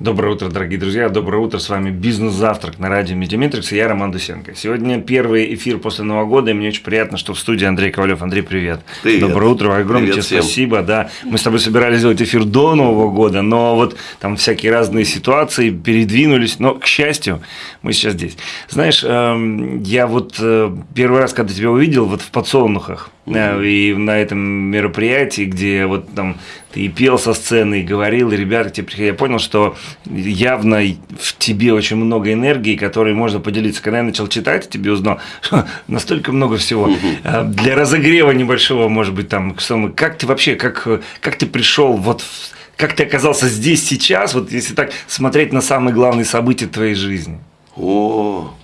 Доброе утро, дорогие друзья. Доброе утро. С вами «Бизнес-завтрак» на радио Медиаметрикс я, Роман Дусенко. Сегодня первый эфир после Нового года, и мне очень приятно, что в студии Андрей Ковалев. Андрей, привет. Привет. Доброе утро. Огромное тебе всем. спасибо. Да, мы с тобой собирались сделать эфир до Нового года, но вот там всякие разные ситуации передвинулись. Но, к счастью, мы сейчас здесь. Знаешь, эм, я вот э, первый раз, когда тебя увидел, вот в подсолнухах, и на этом мероприятии, где вот там ты и пел со сцены, и говорил, и ребята тебе приходили, я понял, что явно в тебе очень много энергии, которой можно поделиться. Когда я начал читать, тебе узнал, что настолько много всего. Э, Для разогрева небольшого, может быть, там, как ты вообще, как, как ты пришел вот в- как ты оказался здесь сейчас, вот если так смотреть на самые главные события твоей жизни? О,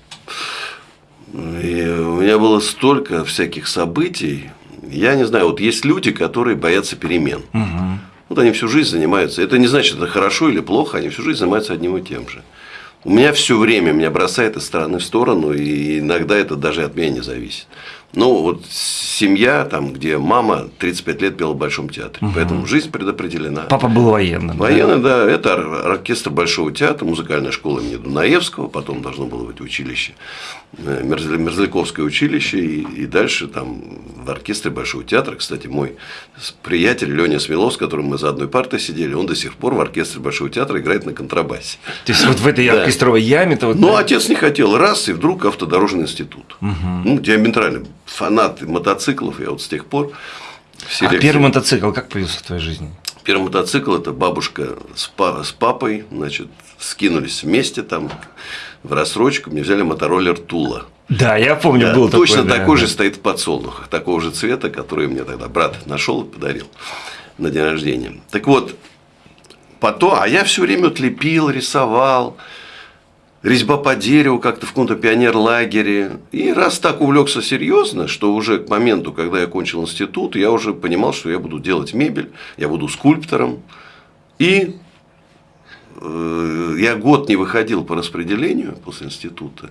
и у меня было столько всяких событий. Я не знаю, вот есть люди, которые боятся перемен. Вот они всю жизнь занимаются. Это не значит, это хорошо или плохо, они всю жизнь занимаются одним и тем же. У меня все время меня бросает из стороны в сторону, и иногда это даже от меня не зависит. Ну, вот семья, там, где мама 35 лет пела в Большом театре, поэтому жизнь предопределена. Папа был военным. да? Военный, да, это ор- оркестр Большого театра, музыкальная школа имени Дунаевского, потом должно было быть училище, Мерзляковское училище, и, и дальше там в оркестре Большого театра, кстати, мой приятель Леня Смелов, с которым мы за одной партой сидели, он до сих пор в оркестре Большого театра играет на контрабасе. То есть вот в этой Да. оркестровой яме-то вот... Ну, отец не хотел, раз, и вдруг автодорожный институт. Ну, диаметрально. Фанат мотоциклов, я вот с тех пор... а первый мотоцикл как появился в твоей жизни? Первый мотоцикл это бабушка с папой, значит, скинулись вместе там в рассрочку, мне взяли мотороллер Тула. Да, я помню, Да, был такой. точно да, такой да. же стоит в подсолнухах, такого же цвета, который мне тогда брат нашел и подарил на день рождения. Так вот, потом, а я все время вот лепил, рисовал, резьба по дереву как-то в каком-то пионер-лагере. И раз так увлекся серьезно, что уже к моменту, когда я кончил институт, я уже понимал, что я буду делать мебель, я буду скульптором. И я год не выходил по распределению после института.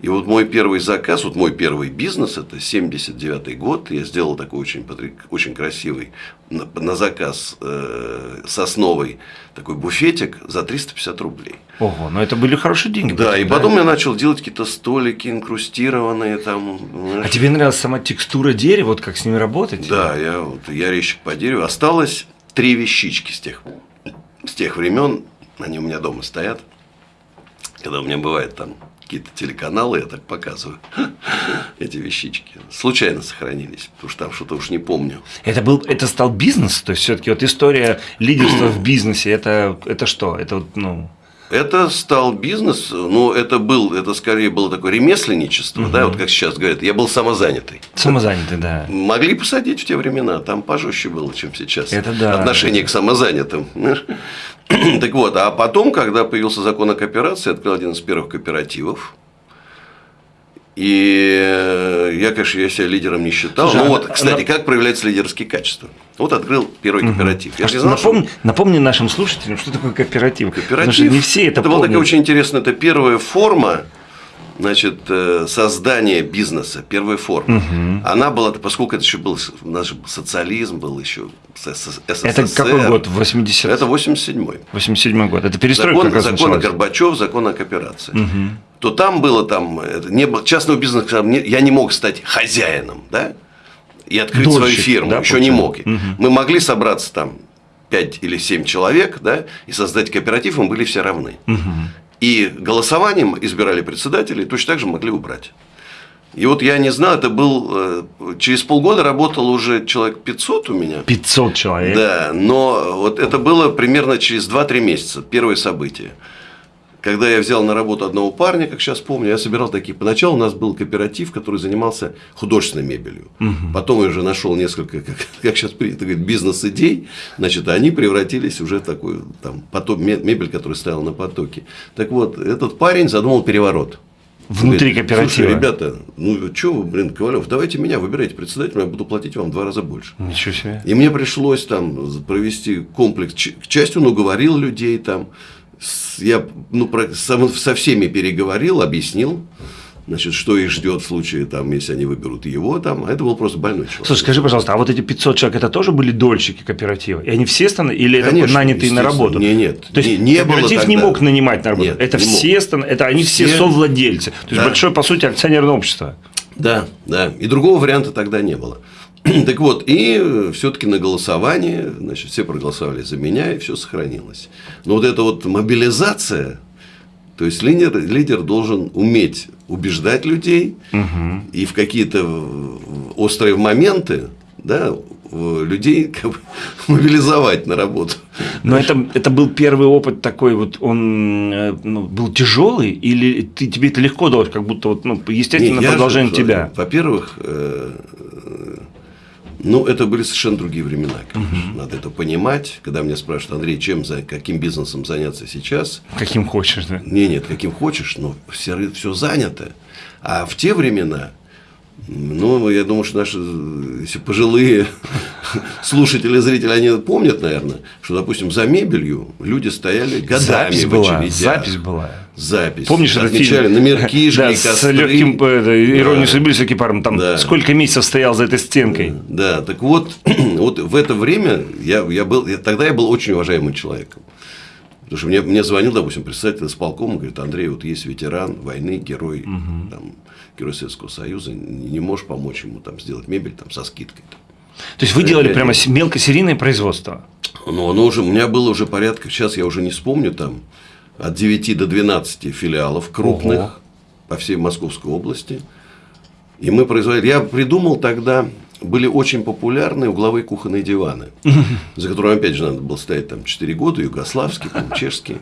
И вот мой первый заказ, вот мой первый бизнес, это 79 год, я сделал такой очень, очень красивый на, на заказ э, сосновый такой буфетик за 350 рублей. Ого, но это были хорошие деньги. Да, и потом я начал делать какие-то столики инкрустированные там. А тебе нравилась сама текстура дерева, вот как с ними работать? Да, я, вот, я резчик по дереву. Осталось три вещички с тех, с тех времен. Они у меня дома стоят. Когда у меня бывает там какие-то телеканалы, я так показываю эти вещички. Случайно сохранились, потому что там что-то уж не помню. Это был, это стал бизнес, то есть все-таки вот история лидерства в бизнесе, это, это что? Это вот, ну, Это стал бизнес, но это был, это скорее было такое ремесленничество, да, вот как сейчас говорят, я был самозанятый. самозанятый, да. Могли посадить в те времена, там пожестче было, чем сейчас. Это да. Отношение к самозанятым. Так вот, а потом, когда появился закон о кооперации, я открыл один из первых кооперативов. И я, конечно, я себя лидером не считал. Слушай, ну вот, кстати, на- как проявляются лидерские качества. Вот открыл первый кооператив. Я А же не знал, что напомни, напомни нашим слушателям, что такое кооператив. Потому Кооператив. что не все это, была помнят. такая очень интересная, это первая форма значит, э, создания бизнеса, первая форма. Она была, поскольку это еще был, же социализм был еще, СССР. Это какой год? 80 Это 87-й. 87 год. Это перестройка Закон, как раз закон о началась. Горбачев, закон о кооперации. То там было там, не было, частного бизнеса, я не мог стать хозяином, да, и открыть свою Дольщик, фирму, да, еще не мог. Мы могли собраться там 5 или 7 человек, да, и создать кооператив, мы были все равны. И голосованием избирали председателей, точно так же могли убрать. И вот я не знал, это был, э, через полгода работало уже человек 500 у меня. 500 человек. Да, но вот это было примерно через 2-3 месяца, первое событие. Когда я взял на работу одного парня, как сейчас помню, я собирал такие. Поначалу у нас был кооператив, который занимался художественной мебелью. Потом я уже нашел несколько, как, как сейчас принято говорить, бизнес-идей. Значит, они превратились уже в такую там, поток, ме- мебель, которая стояла на потоке. Так вот, этот парень задумал переворот. Внутри Говорит, кооператива. Слушай, ребята, ну что вы, блин, Ковалев, давайте меня выбирайте председателем, я буду платить вам в два раза больше. Ничего себе. И мне пришлось там провести комплекс. К части он уговорил людей там. С- Я ну, про- со, со всеми переговорил, объяснил. значит, что их ждет в случае, там, если они выберут его, там, а это был просто больной человек. Слушай, скажи, пожалуйста, а вот эти 500 человек, это тоже были дольщики кооператива? И они все станы, или Конечно, это нанятые на работу? Не, нет. То есть не, не кооператив было не мог нанимать на работу? Нет, это все станы, это они все, все совладельцы. То есть да. большое, по сути, акционерное общество. Да, да. И другого варианта тогда не было. Так вот, и все-таки на голосовании, значит, все проголосовали за меня, и все сохранилось. Но вот эта вот мобилизация, то есть лидер, лидер должен уметь убеждать людей угу. и в какие-то острые моменты да, людей как бы, мобилизовать на работу. Но это, это был первый опыт такой, вот он э, ну, был тяжелый, или ты, тебе это легко далось, как будто вот, ну, естественно, Нет, продолжение же, тебя? Во-первых, э, ну, это были совершенно другие времена, конечно. Угу. Надо это понимать. Когда меня спрашивают, Андрей, чем, за, каким бизнесом заняться сейчас? Каким хочешь, да? Не, нет, каким хочешь, но все, все занято. А в те времена ну, я думаю, что наши, если пожилые слушатели, зрители, они помнят, наверное, что, допустим, за мебелью люди стояли годами запись в была, Запись была. Запись. Помнишь, отмечали номерки, жгли да, с легким иронией судьбы с экипаром, там да. сколько месяцев стоял за этой стенкой. Да, так вот, вот в это время я, я был, я, тогда я был очень уважаемым человеком. Потому что мне, мне звонил, допустим, представитель исполкома, говорит, Андрей, вот есть ветеран войны, герой, угу. там, герой Советского Союза, не можешь помочь ему там сделать мебель там, со скидкой. Там. То есть вы делали я, прямо мелкосерийное производство? Ну, оно уже, у меня было уже порядка, сейчас я уже не вспомню, там от 9 до 12 филиалов крупных Ого. по всей Московской области. И мы производили. Я придумал тогда были очень популярны угловые кухонные диваны, за которыми, опять же, надо было стоять там 4 года, югославские, там, чешские.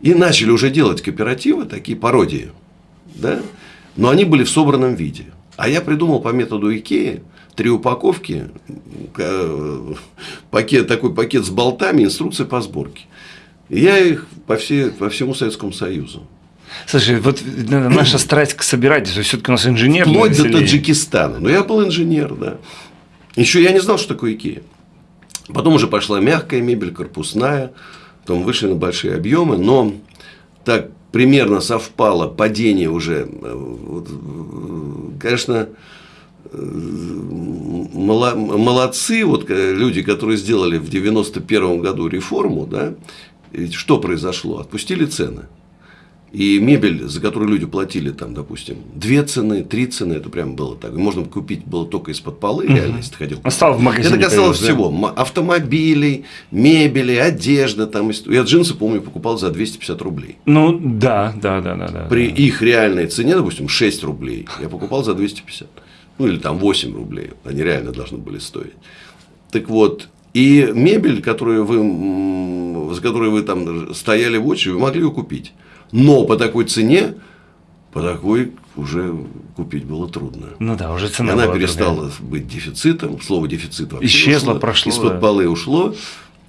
И начали уже делать кооперативы, такие пародии. Да? Но они были в собранном виде. А я придумал по методу Икеи три упаковки, пакет, такой пакет с болтами, инструкция по сборке. И я их по, всей, по всему Советскому Союзу. Слушай, вот наша страсть к собирательству, все-таки у нас инженер. Вплоть до Таджикистана. Но я был инженер, да. Еще я не знал, что такое Икея. Потом уже пошла мягкая мебель, корпусная. Потом вышли на большие объемы. Но так примерно совпало падение уже. Вот, конечно, молодцы вот люди, которые сделали в 91 году реформу, да, что произошло? Отпустили цены. И мебель, за которую люди платили, там, допустим, две цены, три цены, это прям было так. Можно купить было только из-под полы, угу. реально, если ты ходил. Осталось в магазине. Это касалось всего. Да? Автомобилей, мебели, одежда. Там. Я джинсы, помню, покупал за 250 рублей. Ну, да, да, да, да. да При да. их реальной цене, допустим, 6 рублей, я покупал за 250. Ну, или там 8 рублей. Они реально должны были стоить. Так вот, и мебель, которую вы, за которой вы там стояли в очереди, вы могли ее купить. Но по такой цене, по такой уже купить было трудно. Ну да, уже цена. И она перестала другая. быть дефицитом. Слово дефицит вообще исчезло, ушло, прошло. Из-под да. полы ушло.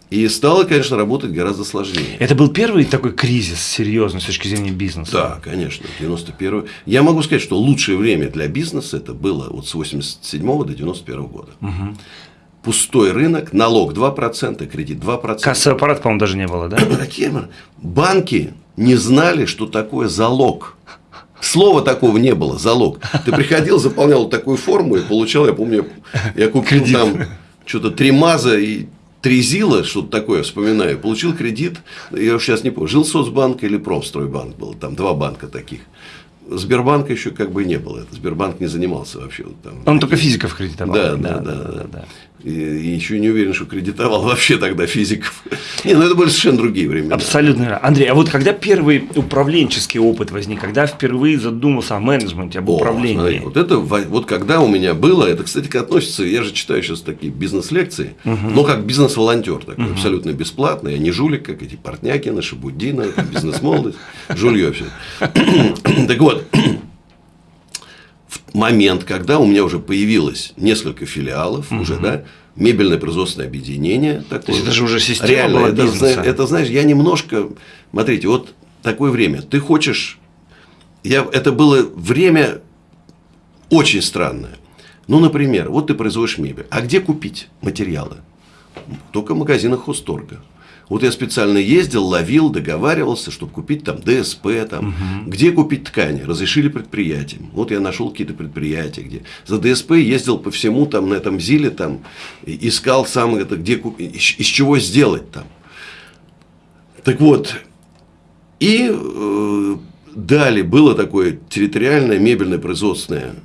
И стало, конечно, работать гораздо сложнее. Это был первый такой кризис серьезный с точки зрения бизнеса? Да, конечно, 91 Я могу сказать, что лучшее время для бизнеса это было вот с 87 до 91 года. Угу. Пустой рынок, налог 2%, кредит 2%. Кассовый аппарат, по-моему, даже не было, да? Банки не знали, что такое залог. Слова такого не было, залог. Ты приходил, заполнял такую форму и получал, я помню, я купил кредит. там что-то три маза и три зила, что-то такое, вспоминаю. Получил кредит, я сейчас не помню, жил соцбанк или промстройбанк был, там два банка таких. Сбербанка еще как бы не было. Сбербанк не занимался вообще. Там, Он только физиков кредитовал. Да, да, да. да, да, да. И, и еще не уверен, что кредитовал вообще тогда физиков. Не, ну это были совершенно другие времена. Абсолютно. Андрей, а вот когда первый управленческий опыт возник, когда впервые задумался о менеджменте, об управлении? О, смотри, вот это вот когда у меня было, это, кстати, относится, я же читаю сейчас такие бизнес-лекции, угу. но как бизнес-волонтер такой, угу. абсолютно бесплатно. Я не жулик, как эти Портнякины, Шабуддина, бизнес-молодость, жулье все. Так вот, момент, когда у меня уже появилось несколько филиалов, угу. уже, да, мебельное производственное объединение. Такое, То есть это же уже система реально, была это, бизнеса. это, знаешь, я немножко, смотрите, вот такое время, ты хочешь, я, это было время очень странное. Ну, например, вот ты производишь мебель, а где купить материалы? Только в магазинах Хосторга. Вот я специально ездил, ловил, договаривался, чтобы купить там ДСП, там, угу. где купить ткани, разрешили предприятиям. Вот я нашел какие-то предприятия, где за ДСП ездил по всему там на этом ЗИЛе, там, искал сам это, где из, из чего сделать там. Так вот, и э, далее было такое территориальное мебельное производственное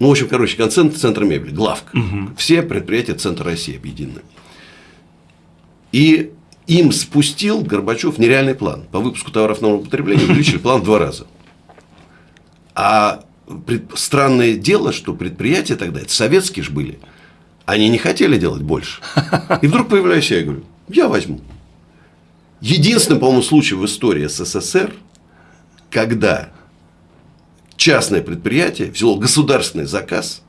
ну, в общем, короче, концентр центр мебели, главка. Угу. Все предприятия Центра России объединены. И им спустил Горбачев нереальный план. По выпуску товаров нового потребления увеличили план в два раза. А странное дело, что предприятия тогда, это советские же были, они не хотели делать больше. И вдруг появляюсь я и говорю, я возьму. Единственный, по-моему, случай в истории СССР, когда частное предприятие взяло государственный заказ,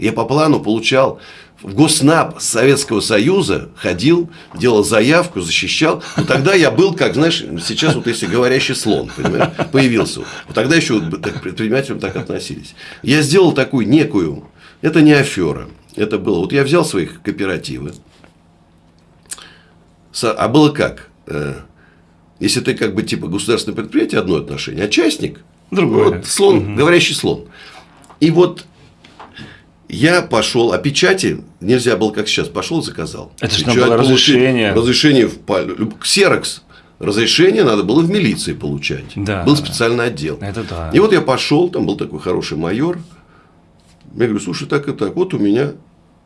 я по плану получал в Госнаб Советского Союза ходил, делал заявку, защищал. Но тогда я был, как, знаешь, сейчас вот если говорящий слон, понимаешь, появился. Вот тогда еще так, предпринимателям так относились. Я сделал такую некую, это не афера, это было, вот я взял своих кооперативы, а было как? Э, если ты как бы типа государственное предприятие, одно отношение, а частник, другое. Вот, слон, угу. говорящий слон. И вот я пошел, а печати нельзя было, как сейчас, пошел, заказал. Это же надо было разрешение. Разрешение в Ксерокс. Разрешение надо было в милиции получать. Да, был специальный отдел. Это да. И вот я пошел, там был такой хороший майор. Я говорю, слушай, так и так, вот у меня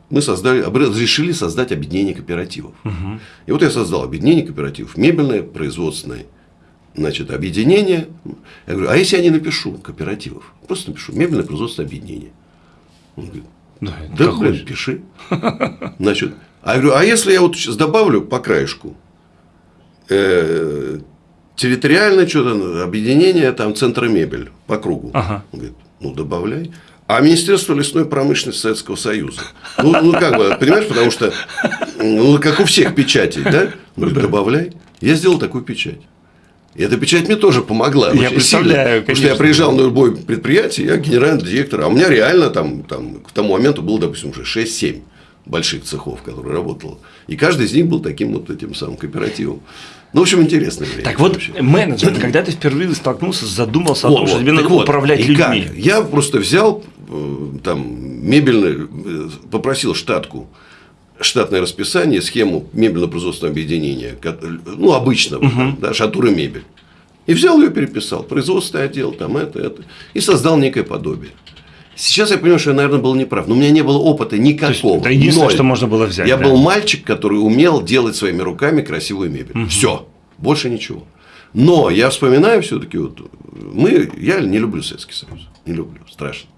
мы создали, разрешили создать объединение кооперативов. Угу. И вот я создал объединение кооперативов, мебельное, производственное, значит, объединение. Я говорю, а если я не напишу кооперативов? Просто напишу мебельное производственное объединение. Он говорит, да, да блин, хочешь. пиши. Значит, а я говорю, а если я вот сейчас добавлю по краешку э, территориальное что-то объединение там центра мебель по кругу. Ага. Он говорит, ну добавляй. А Министерство лесной промышленности Советского Союза. Ну, ну как бы, понимаешь, потому что, ну, как у всех печатей, да? Ну, добавляй. Я сделал такую печать. И эта печать мне тоже помогла. Я представляю, Потому что я приезжал на любое предприятие, я генеральный директор, а у меня реально там, там к тому моменту было, допустим, уже 6-7 больших цехов, которые работало. И каждый из них был таким вот этим самым кооперативом. Ну, в общем, интересно. время. Так вот, вообще. менеджмент, когда ты впервые столкнулся, задумался о том, вот, что тебе надо вот, управлять людьми. Как? Я просто взял э, там мебельный, э, попросил штатку штатное расписание, схему мебельно-производственного объединения, ну, обычного, угу. да, шатура мебель. И взял ее, переписал. Производственный отдел, там это, это. И создал некое подобие. Сейчас я понимаю, что я, наверное, был неправ. Но у меня не было опыта никакого. это единственное, Ноль. что можно было взять. Я да. был мальчик, который умел делать своими руками красивую мебель. Угу. Все. Больше ничего. Но я вспоминаю все-таки, вот, мы, я не люблю Советский Союз. Не люблю. Страшно.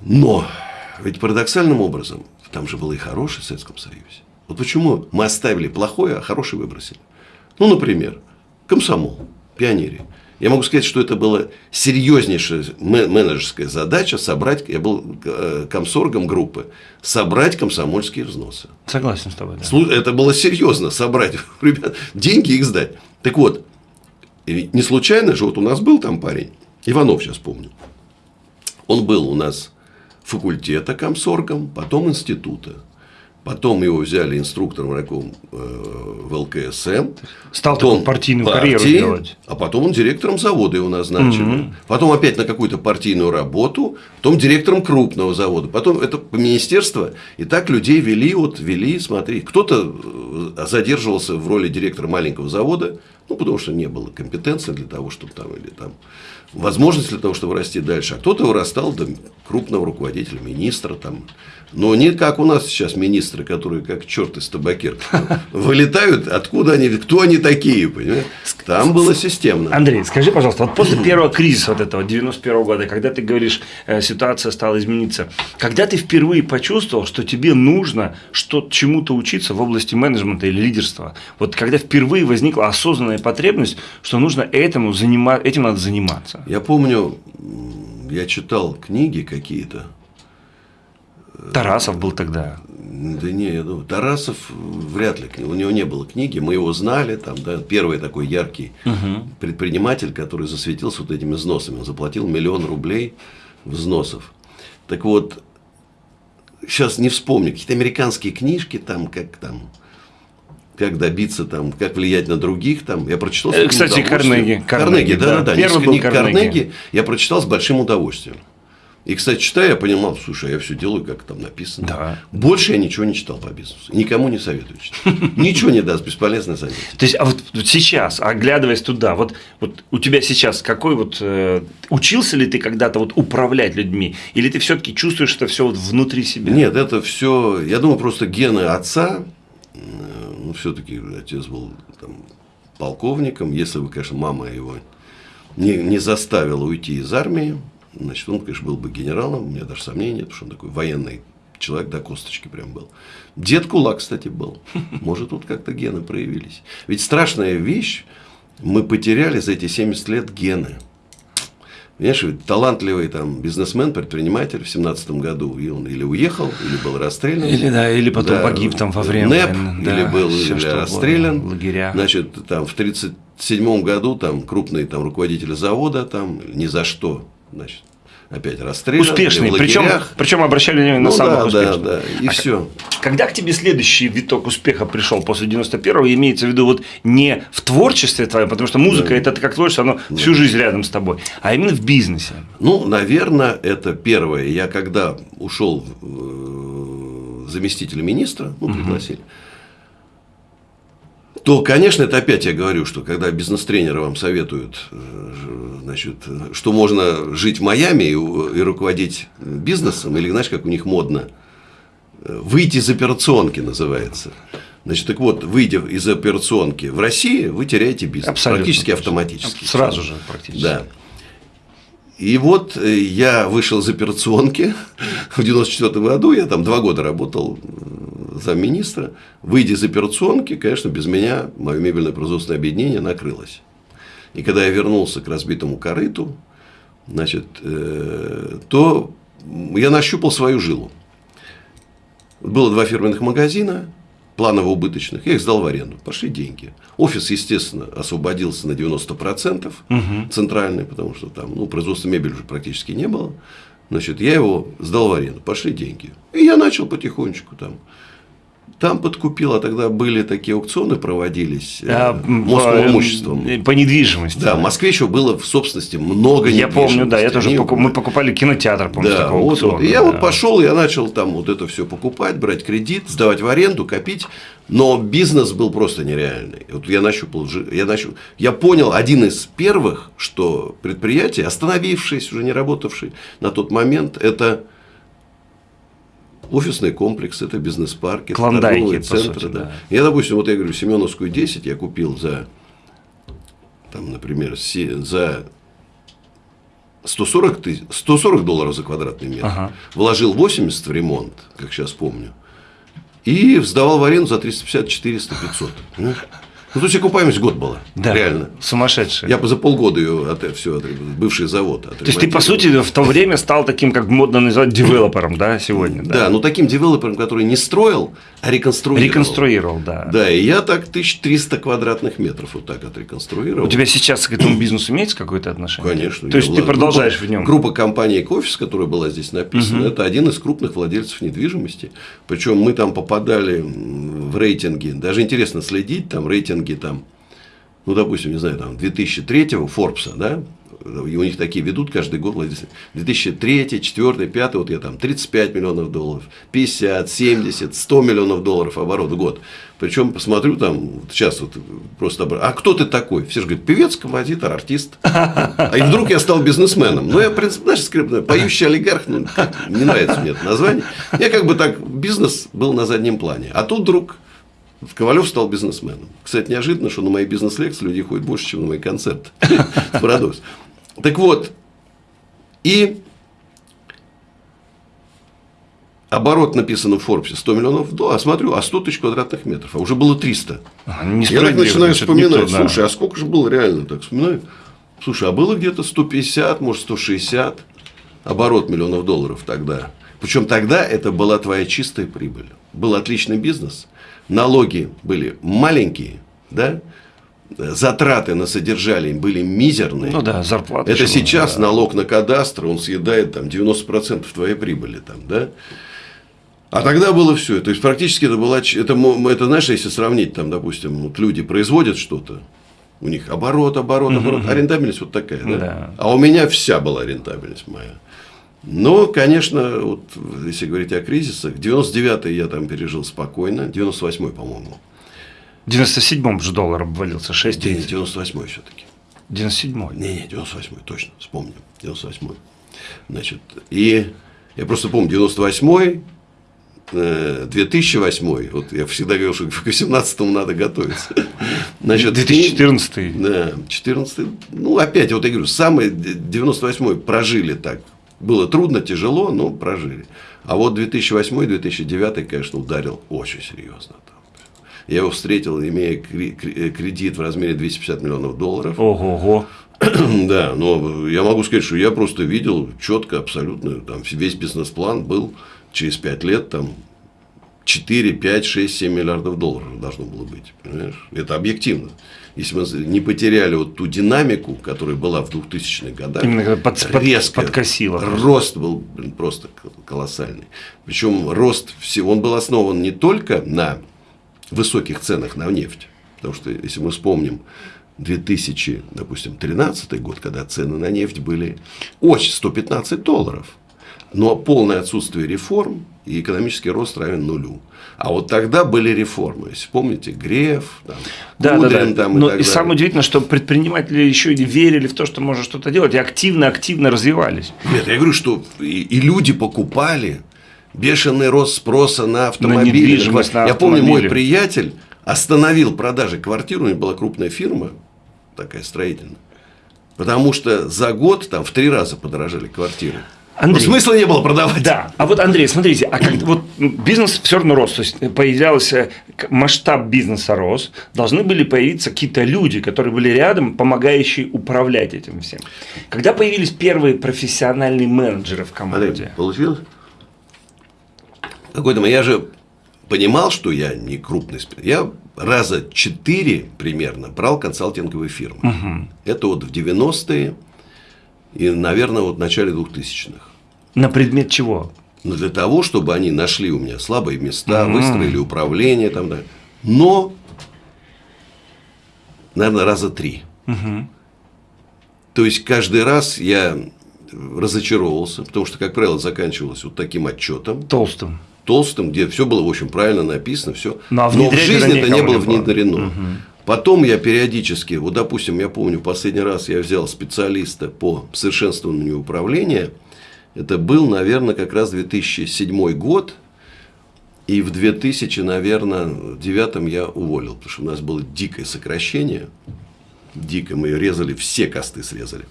Но ведь парадоксальным образом там же было и хорошее в Советском Союзе. Вот почему мы оставили плохое, а хорошее выбросили. Ну, например, комсомол, пионерия. Я могу сказать, что это была серьезнейшая менеджерская задача собрать, я был э, комсоргом группы, собрать комсомольские взносы. Согласен с тобой. Да. Это было серьезно, собрать ребят, деньги их сдать. Так вот, не случайно же, вот у нас был там парень, Иванов сейчас помню, он был у нас факультета комсоргом, потом института. Потом его взяли инструктором раком э, в ЛКСМ. Стал потом партийную партии, карьеру делать. А потом он директором завода его назначили. Угу. Потом опять на какую-то партийную работу. Потом директором крупного завода. Потом это министерство. И так людей вели, вот вели, смотри. Кто-то э, задерживался в роли директора маленького завода. Ну, потому что не было компетенции для того, чтобы там, или там возможность для того, чтобы расти дальше. А кто-то вырастал до крупного руководителя, министра там. Но не как у нас сейчас министры, которые как черт из табакерки вылетают, откуда они, кто они такие, понимаешь? Там было системно. Андрей, скажи, пожалуйста, вот после первого кризиса вот этого 91 года, когда ты говоришь, э, ситуация стала измениться, когда ты впервые почувствовал, что тебе нужно что чему-то учиться в области менеджмента или лидерства, вот когда впервые возникла осознанная потребность, что нужно этому занимать, этим надо заниматься. Я помню, я читал книги какие-то, Тарасов был тогда. Да не, я думаю, Тарасов вряд ли, у него не было книги, мы его знали, там, да, первый такой яркий угу. предприниматель, который засветился вот этими взносами, он заплатил миллион рублей взносов. Так вот, сейчас не вспомню, какие-то американские книжки там, как там, как добиться там, как влиять на других там. Я прочитал. Э, кстати, Карнеги. Карнеги, да, да, да. Первый был Карнеги. Карнеги. Я прочитал с большим удовольствием. И, кстати, читая, я понимал, слушай, я все делаю, как там написано. Да. Больше я ничего не читал по бизнесу. Никому не советую читать. Ничего не даст, бесполезное занятие. То есть, а вот сейчас, оглядываясь туда, вот, вот у тебя сейчас какой вот... Э, учился ли ты когда-то вот управлять людьми? Или ты все-таки чувствуешь это все вот внутри себя? Нет, это все... Я думаю, просто гены отца, ну, все-таки отец был там, полковником, если бы, конечно, мама его не, не заставила уйти из армии, Значит, он, конечно, был бы генералом, у меня даже сомнений нет, потому что он такой военный человек до косточки прям был. Дед Кулак, кстати, был. Может, тут как-то гены проявились. Ведь страшная вещь, мы потеряли за эти 70 лет гены. Понимаешь, ведь талантливый там бизнесмен, предприниматель в семнадцатом году, и он или уехал, или был расстрелян. Или, да, или потом да, погиб там во время НЭП, войны. Да, или был или расстрелян. Лагеря. Значит, там в 1937 году там крупный там руководитель завода там ни за что значит, опять расстрелян. Успешный, причем, причем обращали внимание на ну, самых да, успешных. Да, да, и а все. Когда к тебе следующий виток успеха пришел после 91-го, имеется в виду вот не в творчестве твоем, потому что музыка да. это как творчество, оно да. всю жизнь рядом с тобой, а именно в бизнесе? Ну, наверное, это первое. Я когда ушел э, заместителя министра, ну, пригласили, угу то, конечно, это опять я говорю, что когда бизнес-тренеры вам советуют, э, значит, что можно жить в Майами и, и руководить бизнесом, или, знаешь, как у них модно, э, выйти из операционки называется. Значит, так вот, выйдя из операционки в России, вы теряете бизнес. Абсолютно. Практически автоматически. Сразу же практически. Да. И вот э, я вышел из операционки в 94 году, я там два года работал замминистра, выйдя из операционки, конечно, без меня мое мебельное производственное объединение накрылось. И когда я вернулся к разбитому корыту, значит, э, то я нащупал свою жилу. Было два фирменных магазина, планово-убыточных, я их сдал в аренду, пошли деньги. Офис, естественно, освободился на 90% угу. центральный, потому что там ну, производства мебели уже практически не было. Значит, я его сдал в аренду, пошли деньги. И я начал потихонечку там там подкупил, а тогда были такие аукционы проводились э, а, Московым имуществом. По недвижимости. Да, в Москве еще было в собственности много Я помню, да, я тоже покуп... мы покупали кинотеатр, помню, да, такого вот, аукциона. Вот. И я да. вот пошел, я начал там вот это все покупать, брать кредит, сдавать в аренду, копить. Но бизнес был просто нереальный. Вот я нащупал, я, нащупал, я понял один из первых, что предприятие, остановившееся, уже не работавшее на тот момент, это офисный комплекс, это бизнес-парки, торговые центры. Сути, да. Да. Я, допустим, вот я говорю, Семеновскую 10 я купил за, там, например, за 140, тысяч, 140 долларов за квадратный метр. Ага. Вложил 80 в ремонт, как сейчас помню. И сдавал в аренду за 350, 400, 500. Ну, то есть окупаемость год была. Да, реально. Сумасшедшая. Я за полгода ее от, все, от, бывший завод. То есть ты, по сути, в то время стал таким, как модно называть, девелопером, да, сегодня? Да, да ну таким девелопером, который не строил, а реконструировал. Реконструировал, да. Да, и я так 1300 квадратных метров вот так отреконструировал. У тебя сейчас к этому бизнесу имеется какое-то отношение? Конечно. То есть ты продолжаешь группа, в нем? Группа компании Кофис, которая была здесь написана, угу. это один из крупных владельцев недвижимости. Причем мы там попадали в рейтинги. Даже интересно следить, там рейтинги там ну, допустим, не знаю, там, 2003-го Форбса, да, и у них такие ведут каждый год, 2003, 2004, 2005, вот я там 35 миллионов долларов, 50, 70, 100 миллионов долларов оборот в год. Причем посмотрю там, сейчас вот просто, а кто ты такой? Все же говорят, певец, композитор, артист. А и вдруг я стал бизнесменом. Ну, я, в принципе, знаешь, скрипно, поющий олигарх, ну, не нравится мне это название. Я как бы так, бизнес был на заднем плане. А тут вдруг Ковалев стал бизнесменом. Кстати, неожиданно, что на мои бизнес-лекции люди ходят больше, чем на мои концерты. Парадокс. Так вот, и оборот написано в Форбсе 100 миллионов долларов, а смотрю, а 100 тысяч квадратных метров, а уже было 300. А, Я так начинаю вспоминать, да. слушай, а сколько же было реально, так вспоминаю, слушай, а было где-то 150, может 160 оборот миллионов долларов тогда. Причем тогда это была твоя чистая прибыль. Был отличный бизнес – налоги были маленькие, да, затраты на содержание были мизерные. Ну да, зарплата. Это сейчас да. налог на кадастр, он съедает там 90% твоей прибыли. Там, да? А тогда было все. То есть практически это была, это, это знаешь, если сравнить, там, допустим, вот люди производят что-то, у них оборот, оборот, оборот, а рентабельность вот такая, да? да? А у меня вся была рентабельность моя. Но, конечно, вот, если говорить о кризисах, 99-й я там пережил спокойно, 98-й, по-моему. В 97-м же доллар обвалился, 6 Нет, 98-й все-таки. 97-й? Не, не, 98-й, точно, вспомню, 98-й. Значит, и я просто помню, 98-й, 2008, э, вот я всегда говорил, что к 2018 надо готовиться. Значит, 2014. Да, 14 ну опять, вот я говорю, самый 98 прожили так. Было трудно, тяжело, но прожили. А вот 2008-2009, конечно, ударил очень серьезно. Я его встретил, имея кредит в размере 250 миллионов долларов. Ого-го. Да, но я могу сказать, что я просто видел четко, абсолютно, там весь бизнес-план был через 5 лет там 4, 5, 6, 7 миллиардов долларов должно было быть. Понимаешь? Это объективно. Если мы не потеряли вот ту динамику, которая была в 2000-х годах, Именно под, резко подкосило. Рост был блин, просто колоссальный. Причем рост, он был основан не только на высоких ценах на нефть. Потому что, если мы вспомним 2000, допустим, 13 год, когда цены на нефть были очень 115 долларов. Но полное отсутствие реформ и экономический рост равен нулю. А вот тогда были реформы. Если помните, Греф, там, да, Кудрин, да, да. Там, и Но и самое удивительное, что предприниматели еще и верили в то, что можно что-то делать, и активно-активно развивались. Нет, я говорю, что и, и люди покупали бешеный рост спроса на автомобили. На на я помню, мой приятель остановил продажи квартир, у него была крупная фирма, такая строительная. Потому что за год там в три раза подорожали квартиры. Андрей, ну, смысла не было продавать. Да. А вот, Андрей, смотрите, а как вот бизнес все равно рос, то есть появлялся масштаб бизнеса рос, должны были появиться какие-то люди, которые были рядом, помогающие управлять этим всем. Когда появились первые профессиональные менеджеры в команде? Андрей, получилось? Какой-то я же понимал, что я не крупный Я раза четыре примерно брал консалтинговые фирмы. Угу. Это вот в 90-е и, наверное, вот в начале 2000-х. На предмет чего? Ну, для того, чтобы они нашли у меня слабые места, mm-hmm. выстроили управление там, да. Но, наверное, раза три. Mm-hmm. То есть каждый раз я разочаровывался, потому что, как правило, заканчивалось вот таким отчетом. Толстым. Толстым, где все было, в общем, правильно написано, все. Ну, а Но в жизни это не было внедрено. Угу. Потом я периодически, вот допустим, я помню, последний раз я взял специалиста по совершенствованию управления – это был, наверное, как раз 2007 год. И в 2000, наверное, девятом я уволил, потому что у нас было дикое сокращение. Дико мы резали, все косты срезали.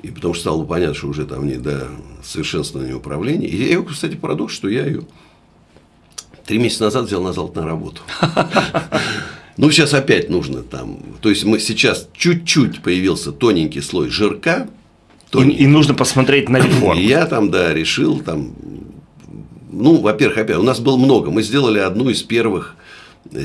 И потому что стало понятно, что уже там не до совершенствования управления. И я ее, кстати, парадокс, что я ее три месяца назад взял на работу. Ну, сейчас опять нужно там. То есть мы сейчас чуть-чуть появился тоненький слой жирка, и, и нужно посмотреть на реформу. Я там, да, решил там, ну, во-первых, опять, у нас было много. Мы сделали одну из первых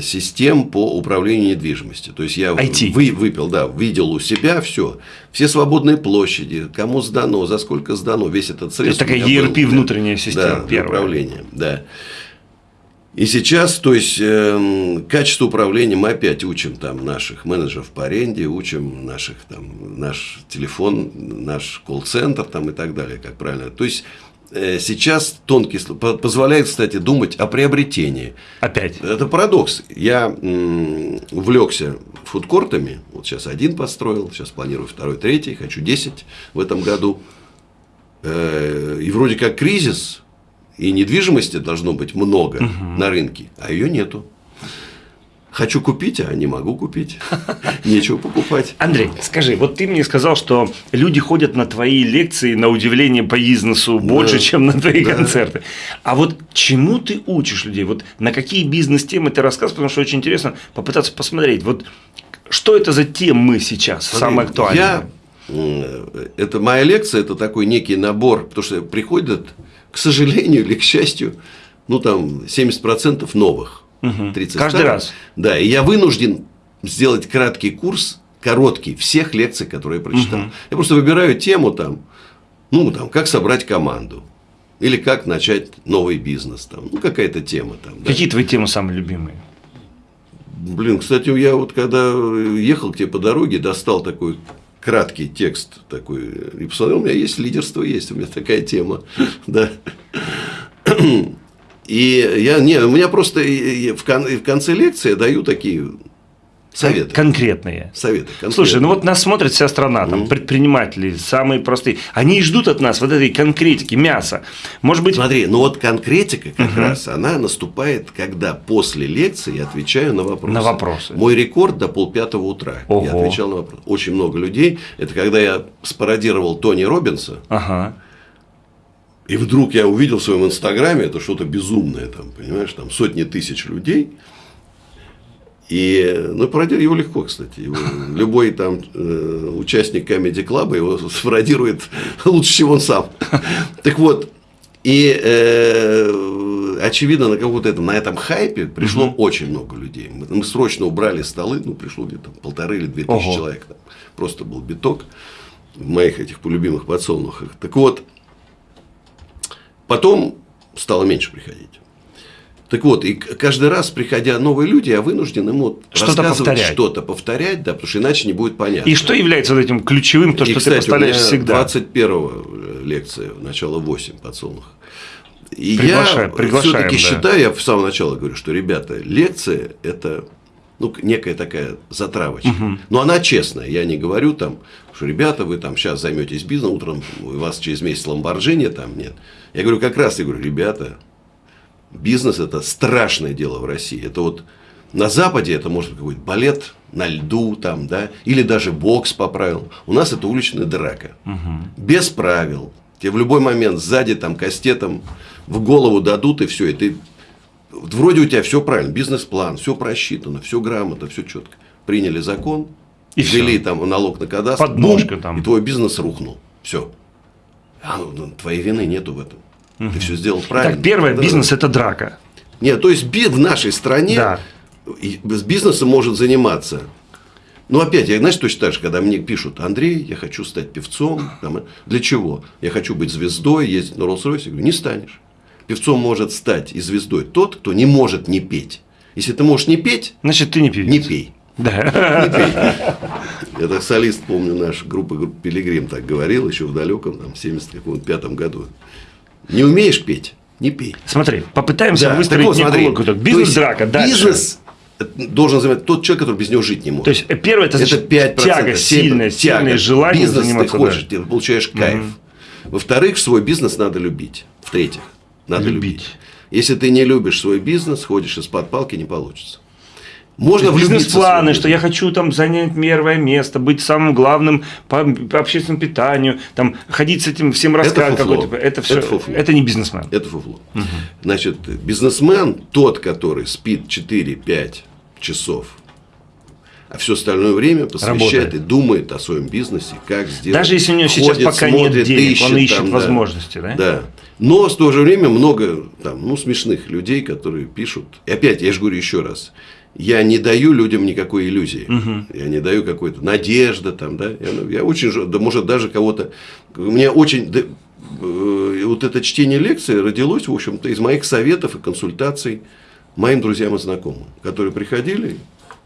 систем по управлению недвижимостью. То есть я IT. Вы, выпил, да, видел у себя все, все свободные площади, кому сдано, за сколько сдано, весь этот средств. Это такая ERP был, внутренняя система. Да, управления, да. И сейчас, то есть, э, качество управления мы опять учим там наших менеджеров по аренде, учим наших там наш телефон, наш колл-центр там и так далее, как правильно. То есть э, сейчас тонкий позволяет, кстати, думать о приобретении. Опять. Это парадокс. Я м, увлекся фудкортами. Вот сейчас один построил, сейчас планирую второй, третий, хочу 10 в этом году. Э, и вроде как кризис, и недвижимости должно быть много угу. на рынке, а ее нету. Хочу купить, а не могу купить. Нечего покупать. Андрей, скажи, вот ты мне сказал, что люди ходят на твои лекции, на удивление по бизнесу, больше, да. чем на твои да. концерты. А вот чему ты учишь людей? Вот на какие бизнес-темы ты рассказываешь? Потому что очень интересно попытаться посмотреть. Вот что это за темы сейчас, Смотри, самые актуальные? Я, это моя лекция, это такой некий набор, потому что приходят к сожалению или к счастью, ну там 70% новых. Угу. 30 Каждый старых. раз. Да, и я вынужден сделать краткий курс, короткий, всех лекций, которые я прочитал. Угу. Я просто выбираю тему там, ну там, как собрать команду. Или как начать новый бизнес, там, ну, какая-то тема там. да. Какие твои темы самые любимые? Блин, кстати, я вот когда ехал к тебе по дороге, достал такой краткий текст такой и посмотрел, у меня есть лидерство, есть, у меня такая тема, да. И я, не, у меня просто в, конце лекции даю такие советы. Конкретные. Советы. конкретные. Слушай, ну вот нас смотрит вся страна, там, предприниматели, самые простые. Они и ждут от нас вот этой конкретики, мяса. Может быть, Смотри, ну вот конкретика как раз, она наступает, когда после лекции я отвечаю на вопросы. На вопросы. Мой рекорд до полпятого утра. Ого. Я отвечал на вопросы. Очень много людей. Это когда я спародировал Тони Робинса, ага. и вдруг я увидел в своем инстаграме, это что-то безумное, там, понимаешь, там сотни тысяч людей. И, ну, пародировать его легко, кстати. Его, любой там э, участник Comedy Club его спародирует лучше, чем он сам. Так вот, и э, очевидно, на каком-то этом, на этом хайпе пришло очень много людей. Мы, мы срочно убрали столы, ну, пришло где-то полторы или две тысячи Ого. человек. Там. Просто был биток в моих этих полюбимых подсолнухах. Так вот, Потом стало меньше приходить. Так вот, и каждый раз, приходя новые люди, я вынужден им вот Что-то повторять. что-то, повторять, да, потому что иначе не будет понятно. И что является вот этим ключевым, то, И, что кстати, ты поставляешь у меня всегда? 21 лекция, начало 8 подсолнух. И Приглашаем, я приглашаем, все-таки да. считаю, я в самом начале говорю, что, ребята, лекция – это ну, некая такая затравочка. Но она честная. Я не говорю там, что, ребята, вы там сейчас займетесь бизнесом, утром у вас через месяц ламборджини там нет. Я говорю, как раз, я говорю, ребята, бизнес – это страшное дело в России. Это вот на Западе это может быть какой-то балет на льду, там, да, или даже бокс по правилам. У нас это уличная драка. Без правил. Тебе в любой момент сзади там кастетом в голову дадут, и все. И ты вроде у тебя все правильно, бизнес-план, все просчитано, все грамотно, все четко. Приняли закон, И ввели всё. там налог на кадастр, Подножка бум, там. и твой бизнес рухнул. Все. твоей вины нету в этом. Ты все сделал правильно. Так, первое, Да. бизнес – это драка. Нет, то есть в нашей стране Да. с бизнесом может заниматься. Ну, опять, я, знаешь, точно так же, когда мне пишут, Андрей, я хочу стать певцом. Там, для чего? Я хочу быть звездой, ездить на Роллс-Ройсе. Я говорю, не станешь. Певцом может стать и звездой тот, кто не может не петь. Если ты можешь не петь, Значит, ты не певец. не пей. Да. Не пей. Это солист, помню, наш группа, группа Пилигрим так говорил еще в далеком, там, 75 году. Не умеешь петь, не пей. Смотри, попытаемся Да, выстроить так вот, смотри, некую Бизнес-драка. Бизнес должен занимать тот человек, который без него жить не может. То есть, первое – это, это значит, 5%. тяга, 7%, сильное, тяга. сильное желание Бизнес заниматься. ты да. хочешь, ты получаешь кайф. Во-вторых, свой бизнес надо любить. В-третьих, надо любить. Любить. Если ты не любишь свой бизнес, ходишь из-под палки, не получится. Можно в Бизнес-планы, что я хочу там занять первое место, быть самым главным по, по общественному питанию, там ходить с этим всем фуфло. какой-то. Это все. Это фуфло. Это не бизнесмен. Это фуфло. Значит, бизнесмен тот, который спит 4-5 часов, а все остальное время посвящает Работает. и думает о своем бизнесе, как сделать. Даже если у него сейчас Ходит, пока нет смотрит, денег, он ищет там, возможности, да? Да. Но в то же время много там, ну, смешных людей, которые пишут. И опять, я же говорю еще раз, я не даю людям никакой иллюзии. Я не даю какой-то надежды там, да. Я, ну, я очень, да, может, даже кого-то. У меня очень. да, э, вот это чтение лекции родилось, в общем-то, из моих советов и консультаций моим друзьям и знакомым, которые приходили.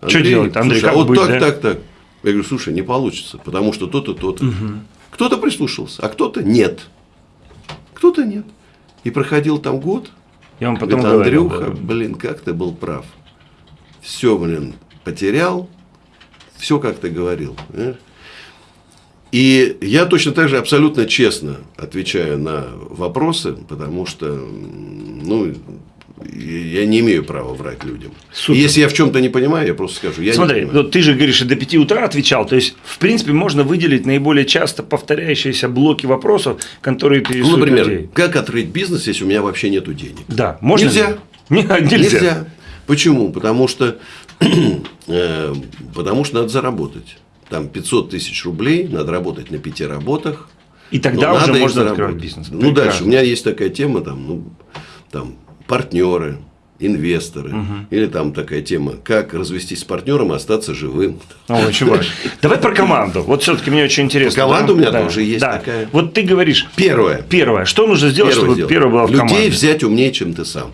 Что делать, Андрей, слушай, а как вот быть, так, да? так, так. Я говорю, слушай, не получится, потому что то-то, то-то. Кто-то прислушался, а кто-то нет. Кто-то нет. И проходил там год. Я вам потом говорил. Андрюха, да. блин, как ты был прав. Все, блин, потерял. Все, как ты говорил. понимаешь? И я точно так же абсолютно честно отвечаю на вопросы, потому что, ну, я не имею права врать людям. Супер. Если я в чем-то не понимаю, я просто скажу, я Смотри, вот ты же говоришь, и до 5 утра отвечал. То есть, в принципе, можно выделить наиболее часто повторяющиеся блоки вопросов, которые Ну, интересуют например, людей. как открыть бизнес, если у меня вообще нету денег? Да, можно? Нельзя. ли? Нельзя. Нельзя. Почему? Потому что, э, потому что надо заработать. Там 500 тысяч рублей, надо работать на пяти работах. И тогда но уже можно открывать заработать. бизнес. Ну, Прекрасно. дальше. У меня есть такая тема, там, ну, там партнеры, инвесторы. Или там такая тема, как развестись с партнером и остаться живым. О, очень важно. Давай про команду. Вот все-таки мне очень интересно. Команда да? у меня Да, тоже есть да. такая. Вот ты говоришь, Первое. первое, что нужно сделать, Первое чтобы первое было в Людей команде? взять умнее, чем ты сам.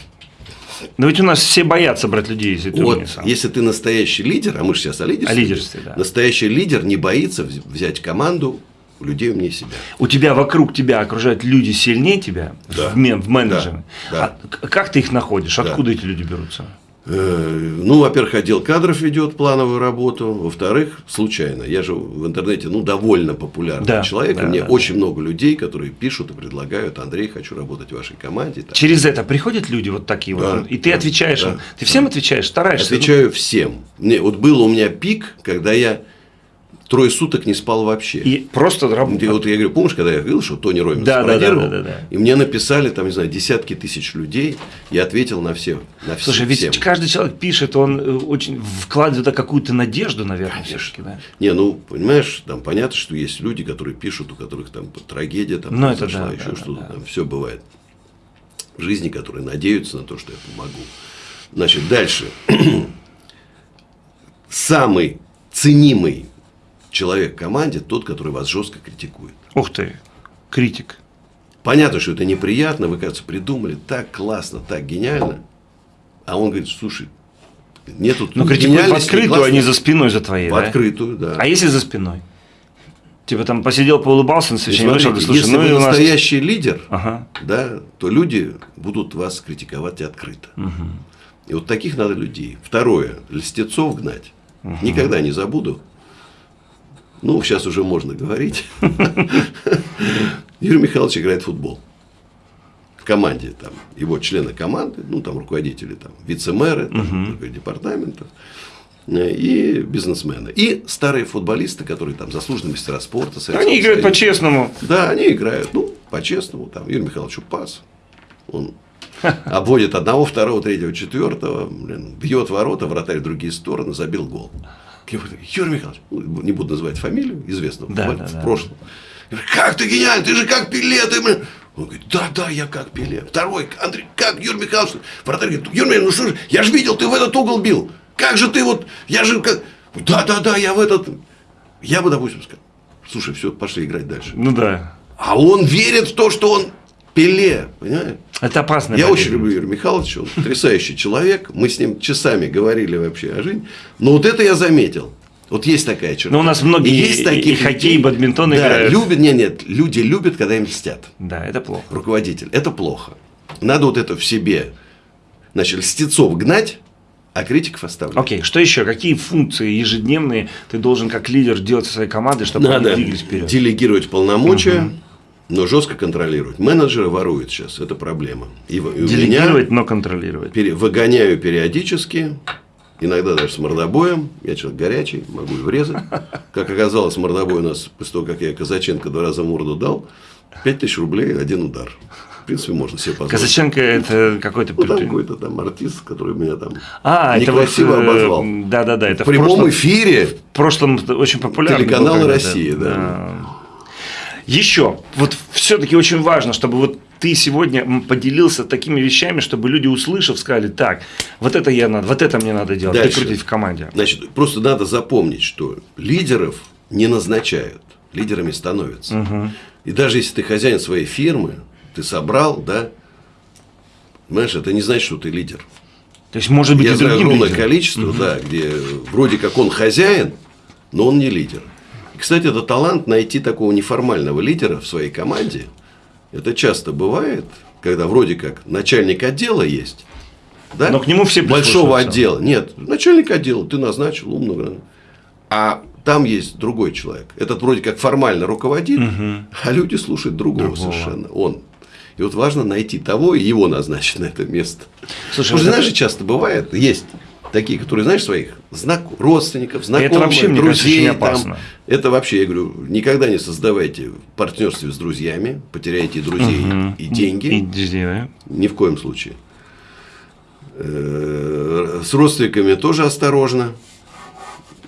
Но ведь у нас все боятся брать людей, если ты Вот, если ты настоящий лидер, а мы же сейчас о лидерстве. О лидерстве, да. Настоящий лидер не боится вз- взять команду людей умнее себя. У тебя вокруг тебя окружают люди сильнее тебя Да. в, в менеджере. Да, А как ты их находишь? Да. Откуда эти люди берутся? Э, Ну, во-первых, отдел кадров ведет плановую работу. Во-вторых, случайно. Я же в интернете, ну, довольно популярный Да, человек. да, мне да, очень много людей, которые пишут и предлагают, Андрей, хочу работать в вашей команде. Так. Через это приходят люди вот такие Да, вот, и ты да, отвечаешь да, им. Ты всем отвечаешь, стараешься? Отвечаю всем. Не, вот был у меня пик, когда я трое суток не спал вообще. И просто Ты работаешь. вот я говорю, помнишь, когда я говорил, что Тони Роминс Да, да, да, да, да, да. И мне написали, там, не знаю, десятки тысяч людей, я ответил на все. На все Слушай, ведь всем. каждый человек пишет, он э, очень вкладывает какую-то надежду, наверное, все-таки, да? Не, ну, понимаешь, там понятно, что есть люди, которые пишут, у которых там трагедия там Ну, произошла, да, еще да, что-то да, да. там, все бывает в жизни, которые надеются на то, что я помогу. Значит, дальше. Самый ценимый человек в команде тот, который вас жестко критикует. Ух ты, критик. Понятно, что это неприятно, вы, кажется, придумали так классно, так гениально. А он говорит, слушай, нету Ну, критикуют в гениальности, открытую, классно». а не за спиной за твоей, В да? открытую, да. А если за спиной? Типа там посидел, поулыбался на И совещании, вышел, слушай, если ну вы нас... настоящий лидер, Ага. да, то люди будут вас критиковать открыто. И вот таких надо людей. Второе, льстецов гнать. Никогда не забуду. Ну, сейчас уже можно говорить. Юрий Михайлович играет в футбол. В команде там его члены команды, ну там руководители, там вице-мэры, там, руководители департаментов э, и бизнесмены. И старые футболисты, которые там заслуженные мастера спорта. Они играют Союза. по-честному. Да, они играют, ну, по-честному, там, Юрий Михайлович пас. Он обводит одного, второго, третьего, четвертого, блин, бьет ворота, вратарь в другие стороны, забил гол. Я говорю, Юрий Михайлович, ну, не буду называть фамилию, известного Да, да, в да. прошлом. Я говорю, как ты гениальный, ты же как Пеле, ты, блин». Он говорит, да, да, я как Пеле. Второй, Андрей, как Юрий Михайлович? Вратарь говорит, Юрий Михайлович, ну что же, я же видел, ты в этот угол бил. Как же ты вот, я же как... Да, да, да, я в этот... Я бы, допустим, сказал, слушай, все, пошли играть дальше. Ну да. А он верит в то, что он Пеле, понимаешь? Это опасно. Я очень люблю Юрия Михайловича, он потрясающий человек. Мы с ним часами говорили вообще о жизни. Но вот это я заметил. Вот есть такая черта. Но у нас многие И есть таких и хоккей, и бадминтон да, играют. любят, нет, нет, люди любят, когда им льстят. Да, это плохо. Руководитель. Это плохо. Надо вот это в себе. Значит, льстецов гнать, а критиков оставлять. Окей, что еще? Какие функции ежедневные ты должен как лидер делать со своей командой, чтобы они Надо двигались вперед? делегировать полномочия, но жестко контролировать. Менеджеры воруют сейчас, это проблема. И, и у меня- Делегировать, но контролировать. пере- выгоняю периодически, иногда даже с мордобоем. Я человек горячий, могу и врезать. Как оказалось, мордобой у нас, после того, как я Казаченко два раза морду дал, 5000 рублей один удар. В принципе, можно себе позволить. Казаченко это какой-то... Ну, какой-то там артист, который меня там А, это вот... некрасиво э, обозвал. Да-да-да, это в прямом прошлом, эфире в прошлом очень популярно. Телеканал когда-то. «Россия», да. Еще, вот все-таки очень важно, чтобы вот ты сегодня поделился такими вещами, чтобы люди, услышав, сказали, так, вот это я надо, вот это мне надо делать, Дальше. прикрутить в команде. Значит, просто надо запомнить, что лидеров не назначают, лидерами становятся. И даже если ты хозяин своей фирмы, ты собрал, да, понимаешь, это не значит, что ты лидер. То есть, может быть, Я и знаю огромное лидером. количество, да, где вроде как он хозяин, но он не лидер. Кстати, это талант найти такого неформального лидера в своей команде. Это часто бывает, когда вроде как начальник отдела есть, да? Но к нему все большого отдела. Нет, начальник отдела ты назначил умного, а там есть другой человек. Этот вроде как формально руководит, а люди слушают другого, Другого. совершенно. Он. И вот важно найти того и его назначить на это место. Слушай, Потому что, вот знаешь, это- часто бывает, есть такие, которые, знаешь, своих знак... родственников, знакомых, вообще, мне кажется, друзей. очень там. Это вообще, я говорю, никогда не создавайте в партнерстве с друзьями, потеряете и друзей, и деньги. И деньги. Ни в коем случае. Э, С родственниками тоже осторожно.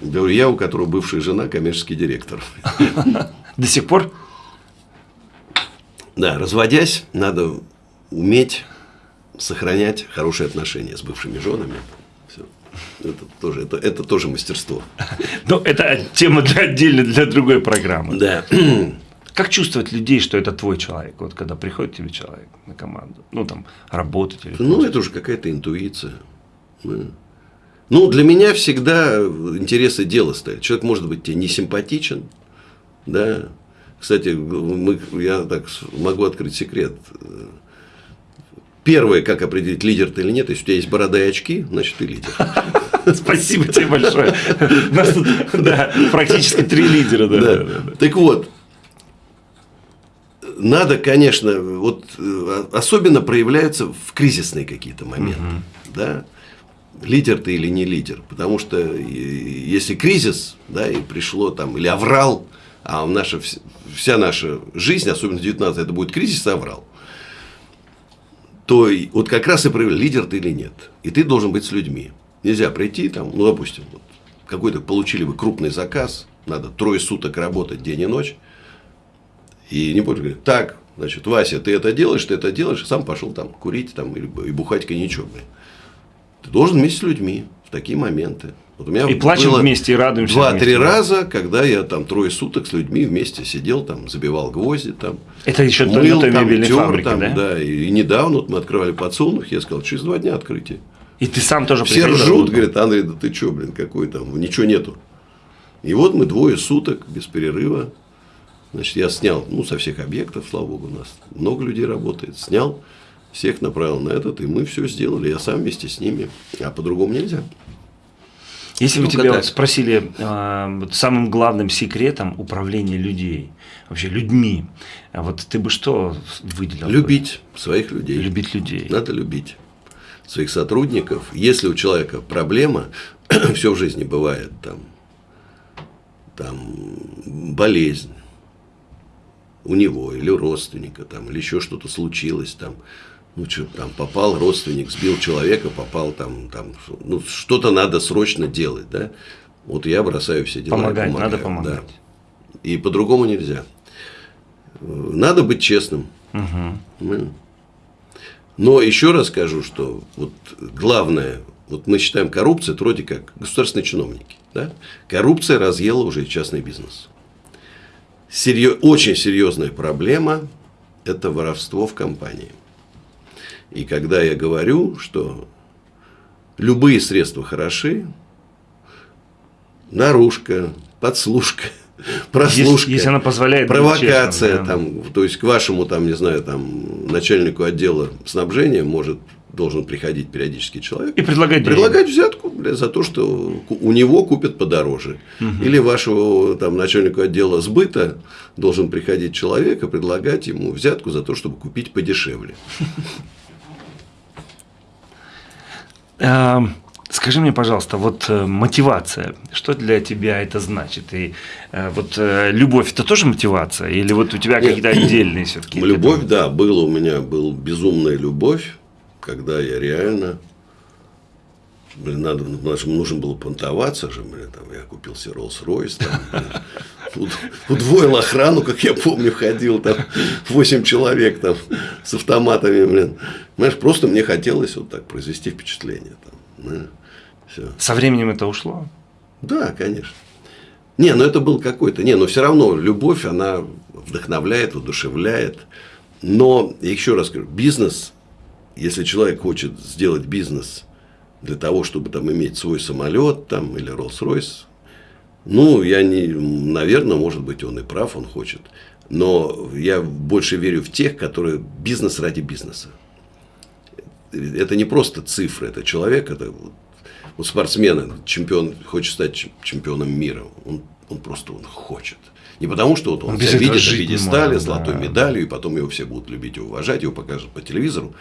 Говорю, я, у которого бывшая жена, коммерческий директор. До сих пор? Да, разводясь, надо уметь сохранять хорошие отношения с бывшими женами. Это тоже, это, это тоже мастерство. Ну, это тема для отдельно для другой программы. Да. Как чувствовать людей, что это твой человек, вот когда приходит тебе человек на команду, ну там работать или Ну, это уже какая-то интуиция. Ну, для меня всегда интересы дела стоят. Человек может быть тебе не симпатичен, да. Кстати, мы, я так могу открыть секрет. Первое, как определить, лидер ты или нет, если у тебя есть борода и очки, значит, ты лидер. Спасибо тебе большое. У нас тут да, практически три лидера. Да. Так вот, надо, конечно, вот э, особенно проявляются в кризисные какие-то моменты. Угу. Да? Лидер ты или не лидер. Потому что если кризис, да, и пришло там, или аврал, а наша, вся наша жизнь, особенно 19 это будет кризис и аврал, то вот как раз и проявляет, лидер ты или нет. И ты должен быть с людьми. Нельзя прийти, там, ну, допустим, вот, какой-то получили вы крупный заказ, надо трое суток работать день и ночь, и не будешь говорить, так, значит, Вася, ты это делаешь, ты это делаешь, и сам пошел там курить там, и бухать коньячок. Ты должен вместе с людьми в такие моменты. Вот у меня и плачем вместе, и радуемся Два-три раза, когда я там трое суток с людьми вместе сидел, там, забивал гвозди, там, Это еще мыл, той там, мебельной тер, фабрики, там, да? да? И, и недавно вот мы открывали подсолнух, я сказал, через два дня открытие. И ты сам тоже Все ржут, говорят, Андрей, да ты что, блин, какой там, ничего нету. И вот мы двое суток без перерыва Значит, я снял, ну, со всех объектов, слава богу, у нас много людей работает, снял, всех направил на этот, и мы все сделали, я сам вместе с ними, а по-другому нельзя. Если бы тебя вот спросили э, вот самым главным секретом управления людей, вообще людьми, а вот ты бы что выделил? Любить своих людей. Любить людей. Надо любить своих сотрудников. Если у человека проблема, все в жизни бывает, там, там болезнь, у него или у родственника, там, или еще что-то случилось, там, ну, что там, попал родственник, сбил человека, попал там, там, ну, что-то надо срочно делать, да, вот я бросаю все дела. Помогать, помогаю, надо помогать. Да. И по-другому нельзя. Надо быть честным. Угу. Но еще раз скажу, что вот главное, вот мы считаем коррупция, это вроде как государственные чиновники. Да? Коррупция разъела уже частный бизнес серьез, очень серьезная проблема – это воровство в компании. И когда я говорю, что любые средства хороши, наружка, подслушка, прослушка, если, если она позволяет провокация, честным, да. там, то есть к вашему там, не знаю, там начальнику отдела снабжения может должен приходить периодически человек и предлагать предлагать взятку бля, за то, что у него купят подороже. Угу. Или вашего там начальнику отдела сбыта должен приходить человек и предлагать ему взятку за то, чтобы купить подешевле. Эм, скажи мне, пожалуйста, вот э, мотивация, что для тебя это значит? И э, вот э, любовь это тоже мотивация? Или вот у тебя какие-то отдельные все-таки? Любовь, да, было у меня был безумная любовь когда я реально Блин, надо, нужно было понтоваться же, блин, там, я купил себе Rolls-Royce, там, удвоил охрану, как я помню, ходил, там, 8 человек, там, с автоматами, блин. Знаешь, просто мне хотелось вот так произвести впечатление, там, да, все. Со временем это ушло? Да, конечно. Не, ну это был какой-то, не, но все равно любовь, она вдохновляет, воодушевляет. Но, еще раз говорю, бизнес если человек хочет сделать бизнес для того, чтобы там иметь свой самолет там, или Rolls-Royce, ну, я не, наверное, может быть, он и прав, он хочет. Но я больше верю в тех, которые бизнес ради бизнеса. Это не просто цифры, это человек, это вот, вот спортсмен, чемпион, хочет стать чемпионом мира. Он, он просто он хочет. Не потому, что вот он, он себя видит на пьедестале, золотой да. медалью, и потом его все будут любить и уважать, его покажут по телевизору.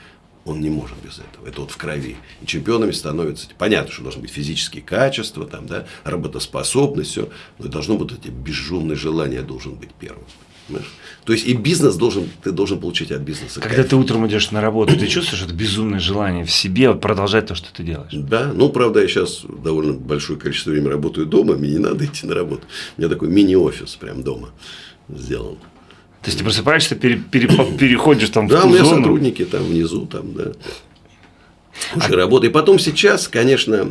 Он не может без этого. Это вот в крови. И чемпионами становятся. Понятно, что должны быть физические качества, там, да, работоспособность, все. Но должно быть эти безжумное желание должен быть первым. Понимаешь? То есть и бизнес должен, ты должен получить от бизнеса. Когда кайф. ты утром идешь на работу, ты чувствуешь это безумное желание в себе продолжать то, что ты делаешь? Да, ну правда, я сейчас довольно большое количество времени работаю дома, мне не надо идти на работу. У меня такой мини-офис прям дома сделан. То есть ты просыпаешься, пере, пере, переходишь там да, в Да, у меня зону. сотрудники там внизу, там, да. Уже работает. И потом сейчас, конечно,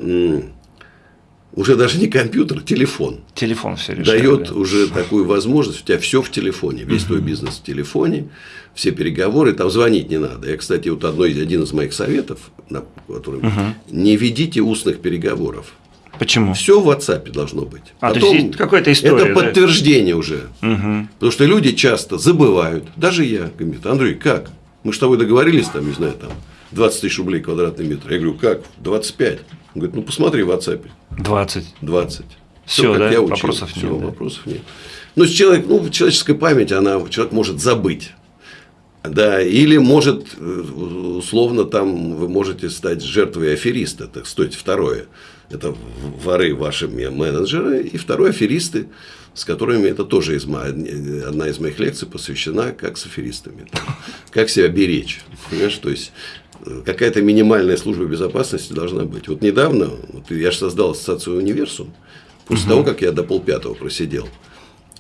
уже даже не компьютер, телефон. Телефон все решает. Дает да. уже такую возможность, у тебя все в телефоне, весь твой бизнес в телефоне, все переговоры, там звонить не надо. Я, кстати, вот одной, один из моих советов, который, угу. не ведите устных переговоров. Почему? Все в WhatsApp должно быть. А, Потом, то есть какая-то история. Это подтверждение да? уже. Угу. Потому что люди часто забывают, даже я, говорит, Андрей, как? Мы с тобой договорились, там, не знаю, там, 20 тысяч рублей квадратный метр. Я говорю, как? 25. Он говорит, ну посмотри в WhatsApp. 20. 20. Все, Все да? Я учил. Вопросов Все, нет. Да. Вопросов нет. Но человек, ну, человеческая память, она, человек может забыть. Да, или может, э, условно, там вы можете стать жертвой афериста, так стоит второе. Это воры ваши менеджеры, и второе аферисты, с которыми это тоже из, одна из моих лекций посвящена, как с аферистами. Как себя беречь. Понимаешь, то есть э, какая-то минимальная служба безопасности должна быть. Вот недавно, вот я же создал ассоциацию Универсум, после угу. того, как я до полпятого просидел.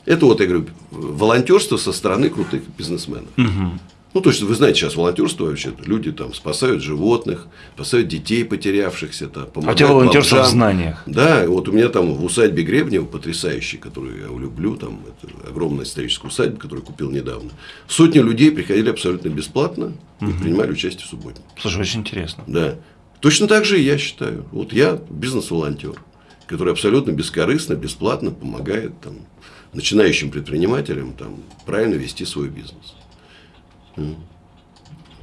Это вот, я говорю, волонтерство со стороны крутых бизнесменов. Угу. Ну, то есть, вы знаете, сейчас волонтерство вообще, люди там спасают животных, спасают детей потерявшихся. Там, у тебя волонтерство бомжам. в знаниях. Да, вот у меня там в усадьбе Гребнева, потрясающей, которую я люблю, там, это огромная историческая усадьба, которую купил недавно. Сотни людей приходили абсолютно бесплатно и угу. принимали участие в субботнике. Слушай, очень интересно. Да. Точно так же и я считаю. Вот я бизнес-волонтер, который абсолютно бескорыстно, бесплатно помогает там, начинающим предпринимателям там, правильно вести свой бизнес.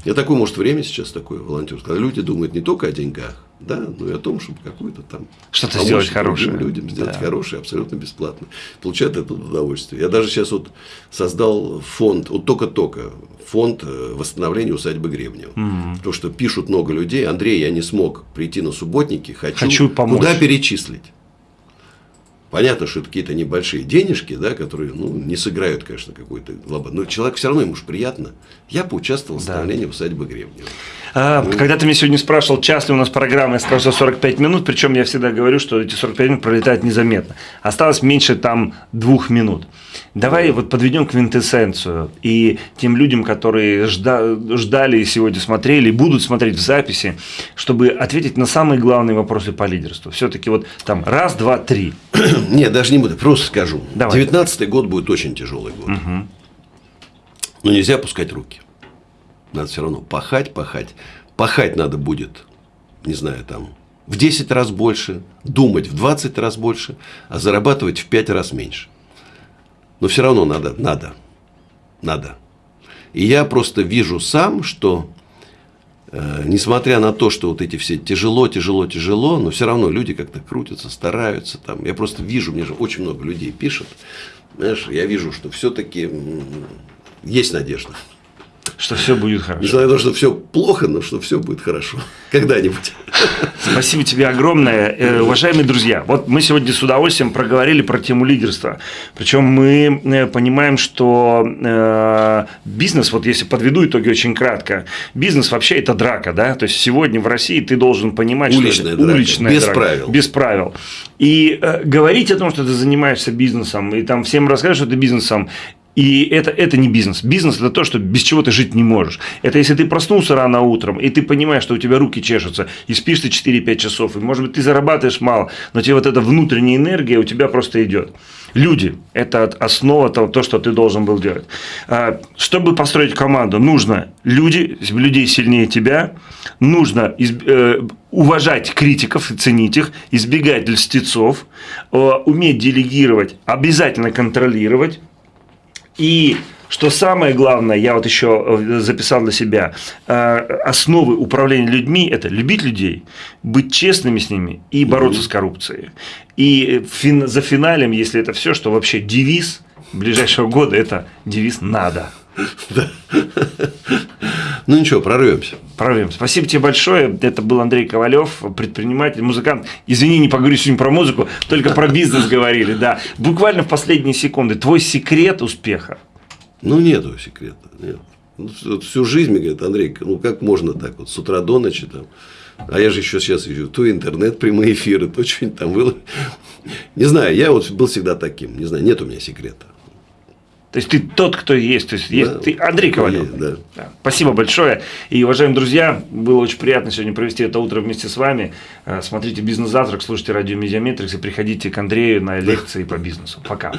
Я такое, может, время сейчас такое волонтерство, когда люди думают не только о деньгах, да, но и о том, чтобы какую-то там что-то сделать хорошее. людям сделать да. хорошее абсолютно бесплатно. Получают это удовольствие. Я даже сейчас вот создал фонд, вот только-только, фонд э, восстановления усадьбы Гребнева. Угу. Потому что пишут много людей, Андрей, я не смог прийти на субботники, хочу, хочу помочь. куда перечислить. Понятно, что это какие-то небольшие денежки, да, которые ну, не сыграют, конечно, какой-то глобальный. Но человек все равно ему же приятно. Я поучаствовал в восстановлении да. усадьбы Гребнева. А, ну, когда ты меня сегодня спрашивал, час ли у нас программа, я сказал, что 45 минут, причем я всегда говорю, что эти 45 минут пролетают незаметно. Осталось меньше там двух минут. Давай вот подведем квинтэссенцию и тем людям, которые ждали и сегодня смотрели, и будут смотреть в записи, чтобы ответить на самые главные вопросы по лидерству. Все-таки вот там раз, два, три. Нет, даже не буду, просто скажу. Давай. 19 год будет очень тяжелый год. Угу. Но нельзя опускать руки. Надо все равно пахать, пахать. Пахать надо будет, не знаю, там, в 10 раз больше, думать в 20 раз больше, а зарабатывать в 5 раз меньше. Но все равно надо, надо, надо. И я просто вижу сам, что несмотря на то, что вот эти все тяжело, тяжело, тяжело, но все равно люди как-то крутятся, стараются. Там. Я просто вижу, мне же очень много людей пишет. Знаешь, я вижу, что все-таки есть надежда. Что все будет хорошо. Несмотря на то, что все плохо, но что все будет хорошо. Когда-нибудь. Спасибо тебе огромное. Э, уважаемые друзья, вот мы сегодня с удовольствием проговорили про тему лидерства. Причем мы э, понимаем, что э, бизнес, вот если подведу итоги очень кратко, бизнес вообще это драка, да? То есть сегодня в России ты должен понимать, уличная что это уличная без драка, правил. Без правил. И э, говорить о том, что ты занимаешься бизнесом, и там всем рассказывать, что ты бизнесом, и это, это не бизнес. Бизнес – это то, что без чего ты жить не можешь. Это если ты проснулся рано утром, и ты понимаешь, что у тебя руки чешутся, и спишь ты 4-5 часов, и, может быть, ты зарабатываешь мало, но тебе вот эта внутренняя энергия у тебя просто идет. Люди – это основа того, то, что ты должен был делать. А, чтобы построить команду, нужно люди, людей сильнее тебя, нужно э, уважать критиков и ценить их, избегать льстецов, э, уметь делегировать, обязательно контролировать, и что самое главное, я вот еще э, записал для себя, э, основы управления людьми – это любить людей, быть честными с ними и бороться с коррупцией. И фин, за финалем, если это все, что вообще девиз ближайшего года – это девиз «надо». Ну ничего, прорвемся. Прорвемся. Спасибо тебе большое. Это был Андрей Ковалев, предприниматель, музыкант. Извини, не поговорю сегодня про музыку, только про бизнес говорили. Да. Буквально в последние секунды. Твой секрет успеха? Ну, нету секрета. Нет. Вот всю жизнь мне говорят, Андрей, ну как можно так вот с утра до ночи там. А я же еще сейчас вижу, то интернет, прямые эфиры, то что-нибудь там было. Не знаю, я вот был всегда таким. Не знаю, нет у меня секрета. То есть ты тот, кто есть. То есть, есть Да, ты Андрей Ковалев. есть, да. Да. Спасибо большое. И, уважаемые друзья, было очень приятно сегодня провести это утро вместе с вами. Э, Смотрите «Бизнес-завтрак», слушайте радио «Медиаметрикс» и приходите к Андрею на лекции по бизнесу. Пока.